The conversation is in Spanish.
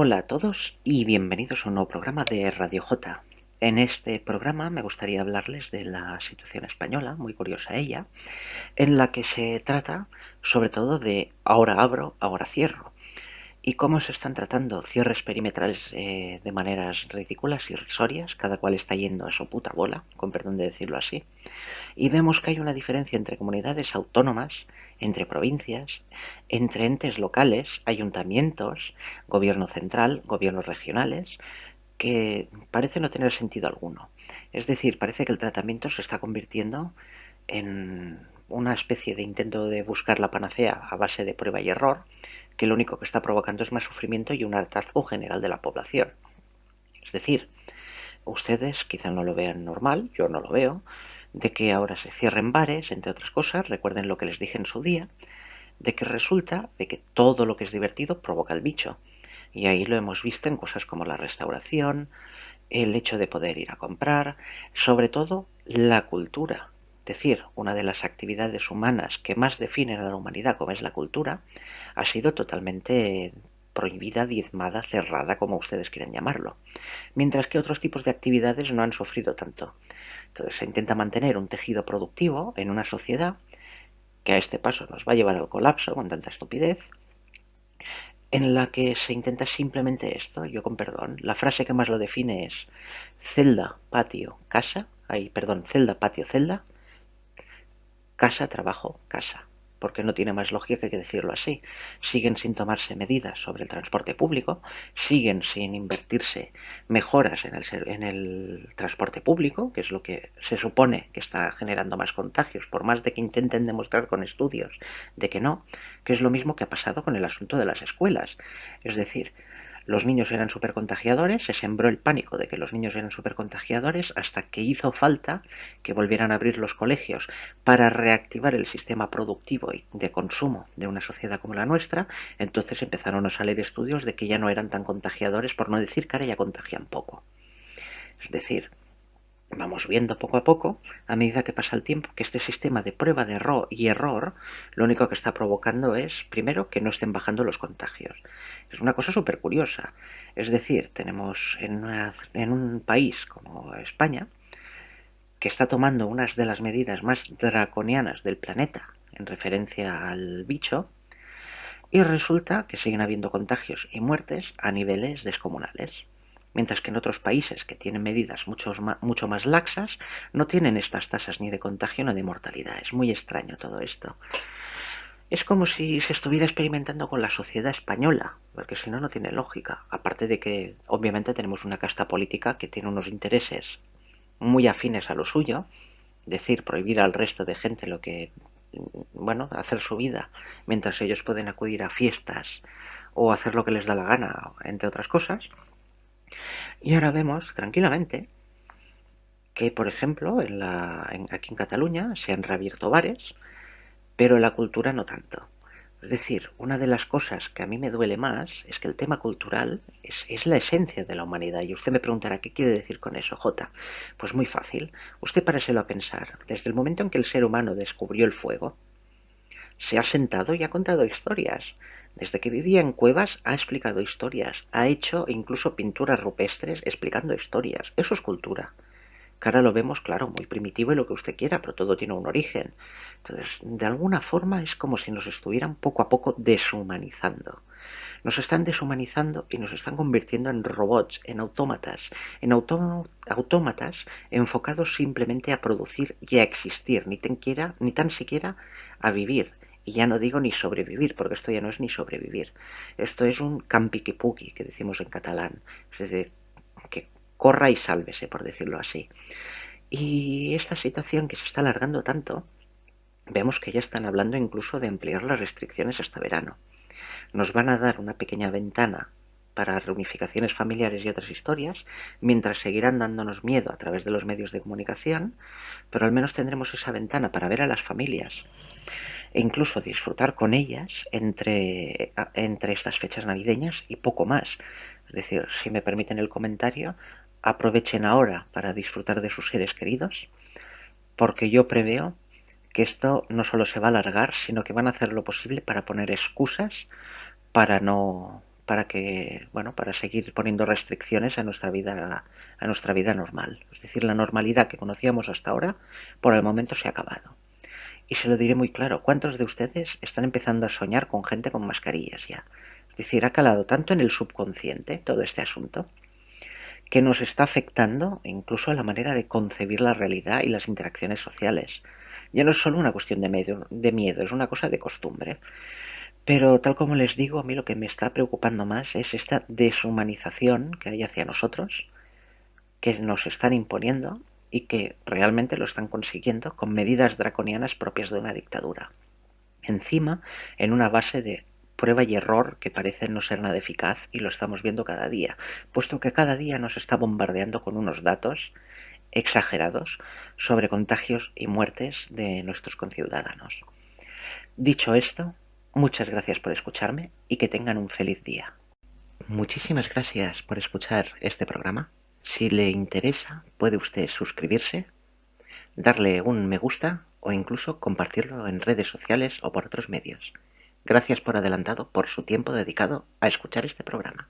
Hola a todos y bienvenidos a un nuevo programa de Radio J. En este programa me gustaría hablarles de la situación española, muy curiosa ella, en la que se trata sobre todo de ahora abro, ahora cierro, y cómo se están tratando cierres perimetrales eh, de maneras ridículas y risorias, cada cual está yendo a su puta bola, con perdón de decirlo así, y vemos que hay una diferencia entre comunidades autónomas, entre provincias, entre entes locales, ayuntamientos, gobierno central, gobiernos regionales, que parece no tener sentido alguno. Es decir, parece que el tratamiento se está convirtiendo en una especie de intento de buscar la panacea a base de prueba y error, que lo único que está provocando es más sufrimiento y un hartazgo general de la población. Es decir, ustedes quizá no lo vean normal, yo no lo veo, de que ahora se cierren bares, entre otras cosas, recuerden lo que les dije en su día, de que resulta de que todo lo que es divertido provoca el bicho. Y ahí lo hemos visto en cosas como la restauración, el hecho de poder ir a comprar, sobre todo la cultura. Es decir, una de las actividades humanas que más definen a la humanidad, como es la cultura, ha sido totalmente prohibida, diezmada, cerrada, como ustedes quieran llamarlo. Mientras que otros tipos de actividades no han sufrido tanto. Entonces se intenta mantener un tejido productivo en una sociedad que a este paso nos va a llevar al colapso con tanta estupidez, en la que se intenta simplemente esto, yo con perdón, la frase que más lo define es celda, patio, casa, ahí, perdón, celda, patio, celda, casa, trabajo, casa porque no tiene más lógica que decirlo así. Siguen sin tomarse medidas sobre el transporte público, siguen sin invertirse mejoras en el, transporte público, que es lo que se supone que está generando más contagios, por más de que intenten demostrar con estudios de que no, que es lo mismo que ha pasado con el asunto de las escuelas. Es decir, los niños eran supercontagiadores, se sembró el pánico de que los niños eran supercontagiadores hasta que hizo falta que volvieran a abrir los colegios para reactivar el sistema productivo y de consumo de una sociedad como la nuestra, entonces empezaron a salir estudios de que ya no eran tan contagiadores, por no decir que ahora ya contagian poco. Es decir, vamos viendo poco a poco, a medida que pasa el tiempo, que este sistema de prueba de error y error lo único que está provocando es, primero, que no estén bajando los contagios. Es una cosa súper curiosa. Es decir, tenemos en, en un país como España, que está tomando unas de las medidas más draconianas del planeta en referencia al bicho, y resulta que siguen habiendo contagios y muertes a niveles descomunales mientras que en otros países que tienen medidas mucho, mucho más laxas no tienen estas tasas ni de contagio ni de mortalidad. Es muy extraño todo esto. Es como si se estuviera experimentando con la sociedad española, porque si no, no tiene lógica. Aparte de que, obviamente, tenemos una casta política que tiene unos intereses muy afines a lo suyo, decir, prohibir al resto de gente lo que, bueno, hacer su vida, mientras ellos pueden acudir a fiestas o hacer lo que les da la gana, entre otras cosas. Y ahora vemos tranquilamente que, por ejemplo, en la, aquí en Cataluña se han reabierto bares, pero en la cultura no tanto. Es decir, una de las cosas que a mí me duele más es que el tema cultural es, es, la esencia de la humanidad. Y usted me preguntará, ¿qué quiere decir con eso, J? Pues muy fácil. Usted páraselo a pensar. Desde el momento en que el ser humano descubrió el fuego, se ha sentado y ha contado historias. Desde que vivía en cuevas ha explicado historias, ha hecho incluso pinturas rupestres explicando historias. Eso es cultura. Que ahora lo vemos, claro, muy primitivo y lo que usted quiera, pero todo tiene un origen. Entonces, de alguna forma es como si nos estuvieran poco a poco deshumanizando. Nos están deshumanizando y nos están convirtiendo en robots, en autómatas, en autómatas enfocados simplemente a producir y a existir, ni tan, ni tan siquiera a vivir. Y ya no digo ni sobrevivir, porque esto ya no es ni sobrevivir. Esto es un campiquipuqui, que decimos en catalán. Es decir, que corra y sálvese, por decirlo así. Y esta situación que se está alargando tanto, vemos que ya están hablando incluso de ampliar las restricciones hasta verano. Nos van a dar una pequeña ventana para reunificaciones familiares y otras historias, mientras seguirán dándonos miedo a través de los medios de comunicación, pero al menos tendremos esa ventana para ver a las familias e incluso disfrutar con ellas entre, entre estas fechas navideñas y poco más. Es decir, si me permiten el comentario, aprovechen ahora para disfrutar de sus seres queridos, porque yo preveo que esto no solo se va a alargar, sino que van a hacer lo posible para poner excusas para no, para que, bueno, para seguir poniendo restricciones a nuestra vida, a nuestra vida normal. Es decir, la normalidad que conocíamos hasta ahora, por el momento se ha acabado. Y se lo diré muy claro, ¿cuántos de ustedes están empezando a soñar con gente con mascarillas ya? Es decir, ha calado tanto en el subconsciente todo este asunto que nos está afectando incluso a la manera de concebir la realidad y las interacciones sociales. Ya no es solo una cuestión de, de miedo, es una cosa de costumbre. Pero tal como les digo, a mí lo que me está preocupando más es esta deshumanización que hay hacia nosotros, que nos están imponiendo y que realmente lo están consiguiendo con medidas draconianas propias de una dictadura. Encima, en una base de prueba y error que parece no ser nada eficaz y lo estamos viendo cada día, puesto que cada día nos está bombardeando con unos datos exagerados sobre contagios y muertes de nuestros conciudadanos. Dicho esto, Muchas gracias por escucharme y que tengan un feliz día. Muchísimas gracias por escuchar este programa. Si le interesa, puede usted suscribirse, darle un me gusta o incluso compartirlo en redes sociales o por otros medios. Gracias por adelantado por su tiempo dedicado a escuchar este programa.